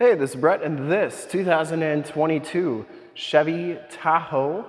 Hey, this is Brett, and this 2022 Chevy Tahoe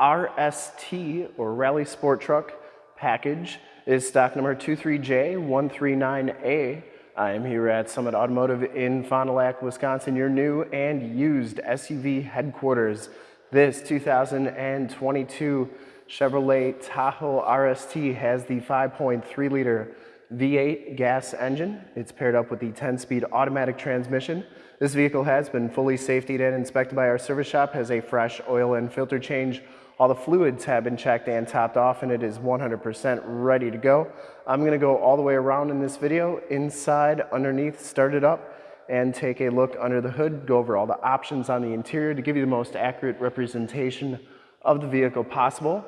RST or Rally Sport Truck package is stock number 23J139A. I am here at Summit Automotive in Fond du Lac, Wisconsin, your new and used SUV headquarters. This 2022 Chevrolet Tahoe RST has the 5.3 liter V8 gas engine. It's paired up with the 10-speed automatic transmission. This vehicle has been fully safetied and inspected by our service shop, has a fresh oil and filter change. All the fluids have been checked and topped off and it is 100% ready to go. I'm gonna go all the way around in this video, inside, underneath, start it up, and take a look under the hood, go over all the options on the interior to give you the most accurate representation of the vehicle possible.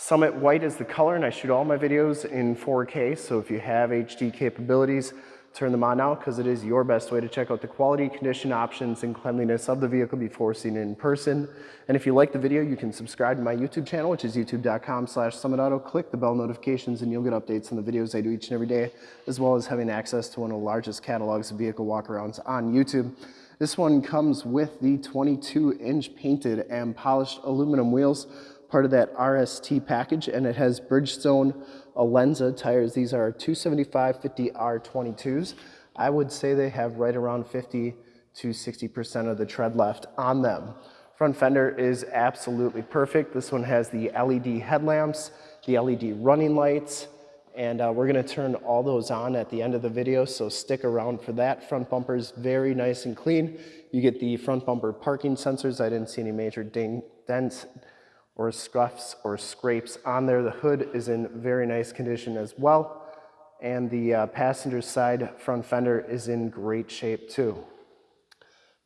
Summit White is the color and I shoot all my videos in 4K, so if you have HD capabilities, turn them on now because it is your best way to check out the quality, condition, options, and cleanliness of the vehicle before seeing it in person. And if you like the video, you can subscribe to my YouTube channel, which is youtube.com slash summitauto. Click the bell notifications and you'll get updates on the videos I do each and every day, as well as having access to one of the largest catalogs of vehicle walkarounds on YouTube. This one comes with the 22 inch painted and polished aluminum wheels part of that RST package, and it has Bridgestone Alenza tires. These are 275 50 R22s. I would say they have right around 50 to 60% of the tread left on them. Front fender is absolutely perfect. This one has the LED headlamps, the LED running lights, and uh, we're gonna turn all those on at the end of the video, so stick around for that. Front bumper is very nice and clean. You get the front bumper parking sensors. I didn't see any major dents or scuffs or scrapes on there. The hood is in very nice condition as well. And the uh, passenger side front fender is in great shape too.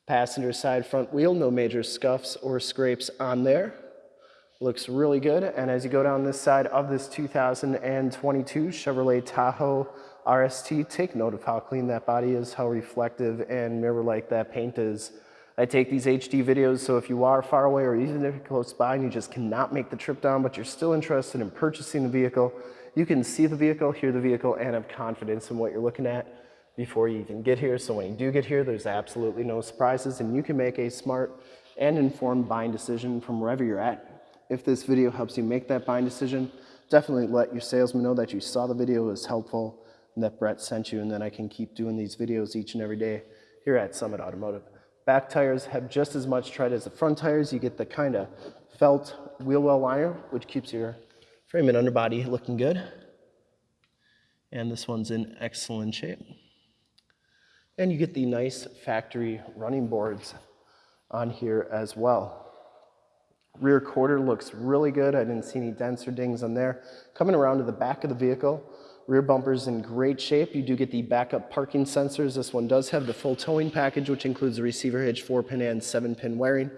Passenger side front wheel, no major scuffs or scrapes on there. Looks really good. And as you go down this side of this 2022 Chevrolet Tahoe RST, take note of how clean that body is, how reflective and mirror-like that paint is. I take these HD videos, so if you are far away or even if you're close by and you just cannot make the trip down, but you're still interested in purchasing the vehicle, you can see the vehicle, hear the vehicle, and have confidence in what you're looking at before you even get here. So when you do get here, there's absolutely no surprises and you can make a smart and informed buying decision from wherever you're at. If this video helps you make that buying decision, definitely let your salesman know that you saw the video was helpful and that Brett sent you and then I can keep doing these videos each and every day here at Summit Automotive. Back tires have just as much tread as the front tires. You get the kind of felt wheel well liner, which keeps your frame and underbody looking good. And this one's in excellent shape. And you get the nice factory running boards on here as well. Rear quarter looks really good. I didn't see any dents or dings on there. Coming around to the back of the vehicle, Rear bumper's in great shape. You do get the backup parking sensors. This one does have the full towing package, which includes the receiver hitch, four pin and seven pin wiring.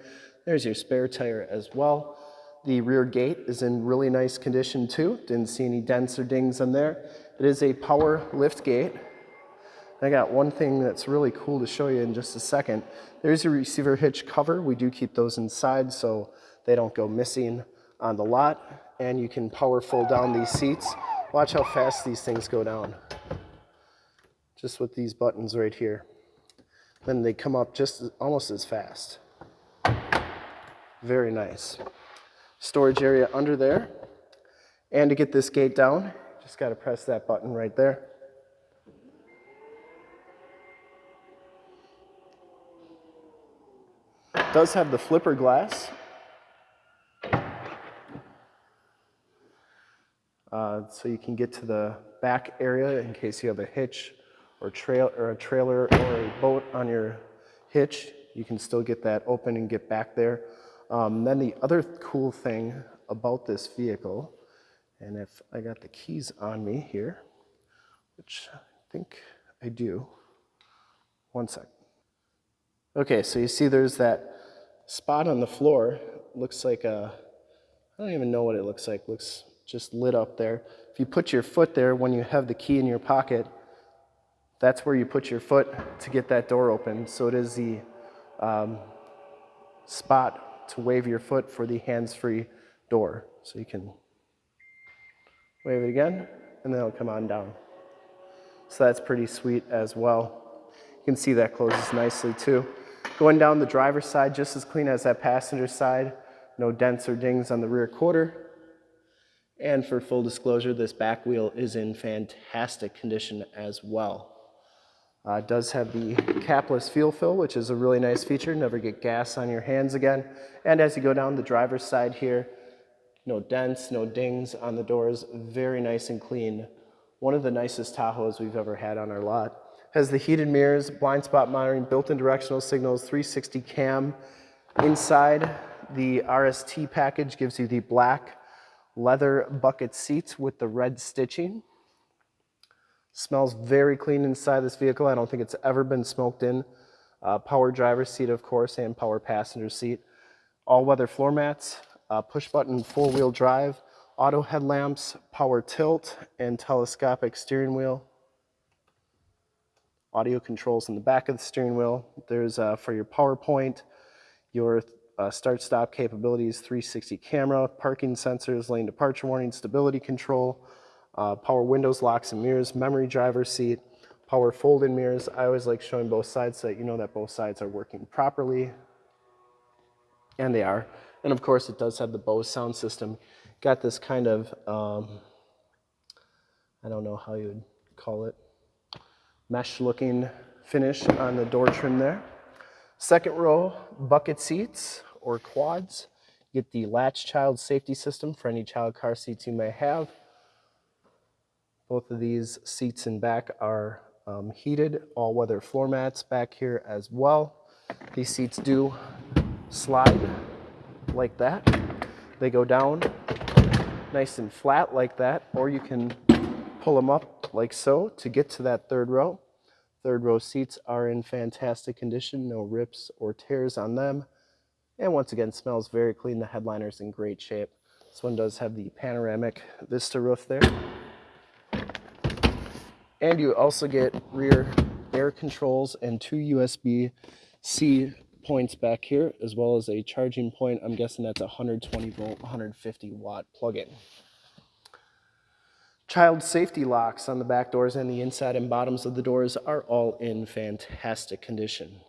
There's your spare tire as well. The rear gate is in really nice condition too. Didn't see any dents or dings on there. It is a power lift gate. I got one thing that's really cool to show you in just a second. There's your receiver hitch cover. We do keep those inside so they don't go missing on the lot. And you can power fold down these seats Watch how fast these things go down. Just with these buttons right here. Then they come up just almost as fast. Very nice. Storage area under there. And to get this gate down, just got to press that button right there. does have the flipper glass, uh, so you can get to the back area in case you have a hitch or, trail, or a trailer or a boat on your hitch. You can still get that open and get back there. Um, then the other cool thing about this vehicle, and if I got the keys on me here, which I think I do, one sec. Okay, so you see there's that spot on the floor. Looks like a, I don't even know what it looks like. Looks just lit up there. If you put your foot there when you have the key in your pocket, that's where you put your foot to get that door open. So it is the um, spot to wave your foot for the hands-free door. So you can wave it again, and then it'll come on down. So that's pretty sweet as well. You can see that closes nicely too. Going down the driver's side, just as clean as that passenger side. No dents or dings on the rear quarter. And for full disclosure, this back wheel is in fantastic condition as well. Uh, it does have the capless fuel fill, which is a really nice feature. Never get gas on your hands again. And as you go down the driver's side here, no dents, no dings on the doors. Very nice and clean. One of the nicest Tahoes we've ever had on our lot. Has the heated mirrors, blind spot monitoring, built-in directional signals, 360 cam. Inside, the RST package gives you the black leather bucket seats with the red stitching. Smells very clean inside this vehicle. I don't think it's ever been smoked in. Uh, power driver seat, of course, and power passenger seat. All-weather floor mats, uh, push-button four-wheel drive, auto headlamps, power tilt, and telescopic steering wheel. Audio controls in the back of the steering wheel. There's uh, for your PowerPoint, your uh, start-stop capabilities, 360 camera, parking sensors, lane departure warning, stability control, uh, power windows, locks and mirrors, memory driver seat, power fold-in mirrors. I always like showing both sides so that you know that both sides are working properly, and they are. And of course, it does have the Bose sound system. Got this kind of, um, I don't know how you would call it, mesh-looking finish on the door trim there. Second row, bucket seats or quads. Get the latch child safety system for any child car seats you may have. Both of these seats in back are um, heated, all-weather floor mats back here as well. These seats do slide like that. They go down nice and flat like that, or you can pull them up like so to get to that third row. Third row seats are in fantastic condition, no rips or tears on them. And once again, smells very clean. The headliner's in great shape. This one does have the panoramic Vista roof there. And you also get rear air controls and two USB-C points back here, as well as a charging point. I'm guessing that's a 120 volt, 150 watt plug-in. Child safety locks on the back doors and the inside and bottoms of the doors are all in fantastic condition.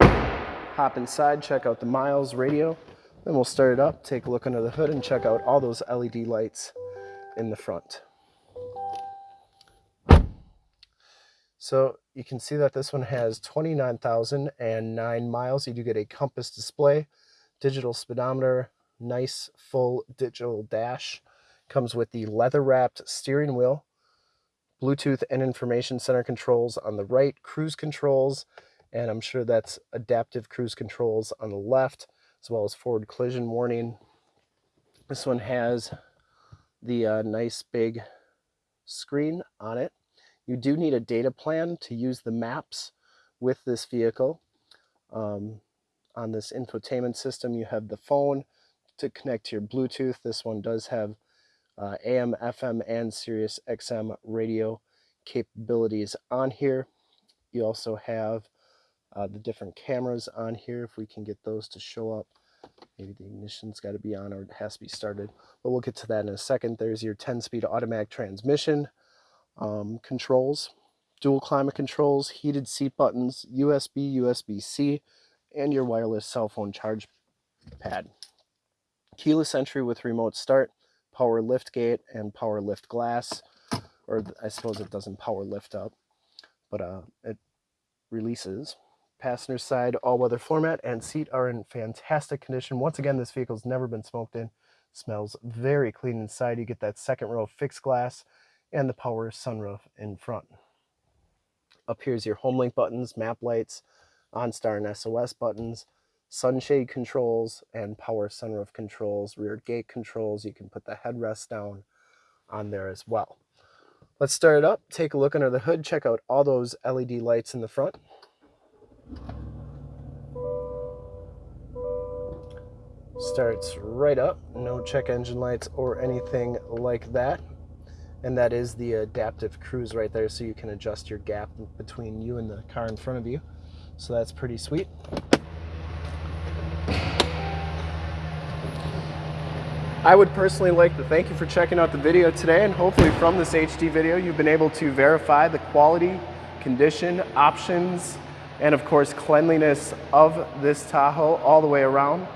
Hop inside, check out the miles radio, then we'll start it up, take a look under the hood and check out all those LED lights in the front. So you can see that this one has 29,009 miles. You do get a compass display, digital speedometer, nice full digital dash. Comes with the leather wrapped steering wheel, Bluetooth and information center controls on the right, cruise controls, and I'm sure that's adaptive cruise controls on the left, as well as forward collision warning. This one has the uh, nice big screen on it you do need a data plan to use the maps with this vehicle. Um, on this infotainment system, you have the phone to connect to your Bluetooth. This one does have uh, AM, FM, and Sirius XM radio capabilities on here. You also have uh, the different cameras on here, if we can get those to show up. Maybe the ignition's got to be on or it has to be started, but we'll get to that in a second. There's your 10-speed automatic transmission um, controls, dual climate controls, heated seat buttons, USB, USB-C, and your wireless cell phone charge pad. Keyless entry with remote start, power lift gate, and power lift glass. Or I suppose it doesn't power lift up, but uh, it releases. Passenger side all-weather floor mat and seat are in fantastic condition. Once again, this vehicle's never been smoked in. Smells very clean inside. You get that second row fixed glass and the power sunroof in front. Up here's your home link buttons, map lights, OnStar and SOS buttons, sunshade controls, and power sunroof controls, rear gate controls. You can put the headrest down on there as well. Let's start it up, take a look under the hood, check out all those LED lights in the front. Starts right up, no check engine lights or anything like that and that is the adaptive cruise right there so you can adjust your gap between you and the car in front of you so that's pretty sweet I would personally like to thank you for checking out the video today and hopefully from this HD video you've been able to verify the quality condition, options, and of course cleanliness of this Tahoe all the way around.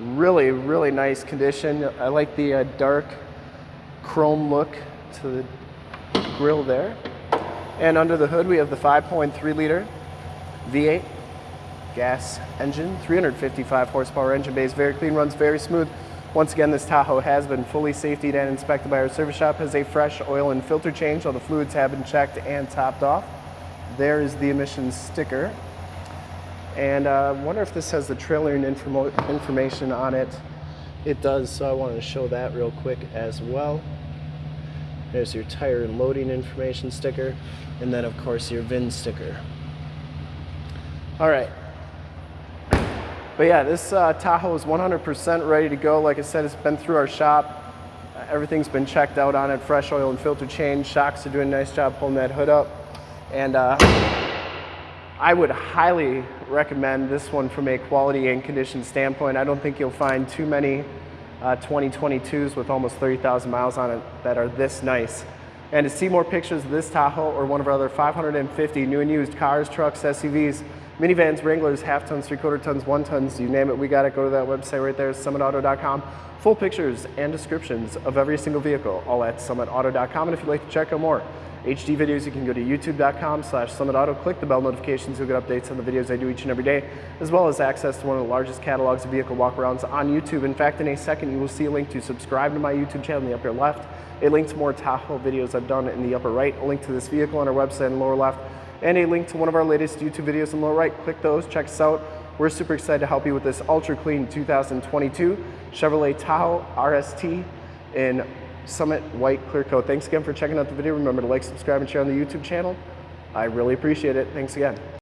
Really, really nice condition. I like the uh, dark chrome look to the grill there. And under the hood, we have the 5.3 liter V8 gas engine, 355 horsepower engine base, very clean, runs very smooth. Once again, this Tahoe has been fully safetied and inspected by our service shop, has a fresh oil and filter change. All the fluids have been checked and topped off. There is the emissions sticker. And I uh, wonder if this has the trailer and informo information on it. It does, so I wanted to show that real quick as well. There's your tire and loading information sticker, and then of course your VIN sticker. All right. But yeah, this uh, Tahoe is 100% ready to go. Like I said, it's been through our shop. Everything's been checked out on it. Fresh oil and filter change. Shocks are doing a nice job pulling that hood up. And uh, I would highly recommend this one from a quality and condition standpoint. I don't think you'll find too many uh, 2022s with almost 30,000 miles on it that are this nice. And to see more pictures of this Tahoe or one of our other 550 new and used cars, trucks, SUVs, minivans, Wranglers, half tons, three quarter tons, one tons, you name it, we got it. Go to that website right there, summitauto.com. Full pictures and descriptions of every single vehicle, all at summitauto.com. And if you'd like to check out more HD videos, you can go to youtube.com slash summitauto. Click the bell notifications, you'll get updates on the videos I do each and every day, as well as access to one of the largest catalogs of vehicle walkarounds on YouTube. In fact, in a second, you will see a link to subscribe to my YouTube channel in the upper left, a link to more Tahoe videos I've done in the upper right, a link to this vehicle on our website in the lower left, and a link to one of our latest YouTube videos in the lower right. Click those, check us out. We're super excited to help you with this ultra clean 2022 Chevrolet Tahoe RST in Summit White Clear Coat. Thanks again for checking out the video. Remember to like, subscribe, and share on the YouTube channel. I really appreciate it. Thanks again.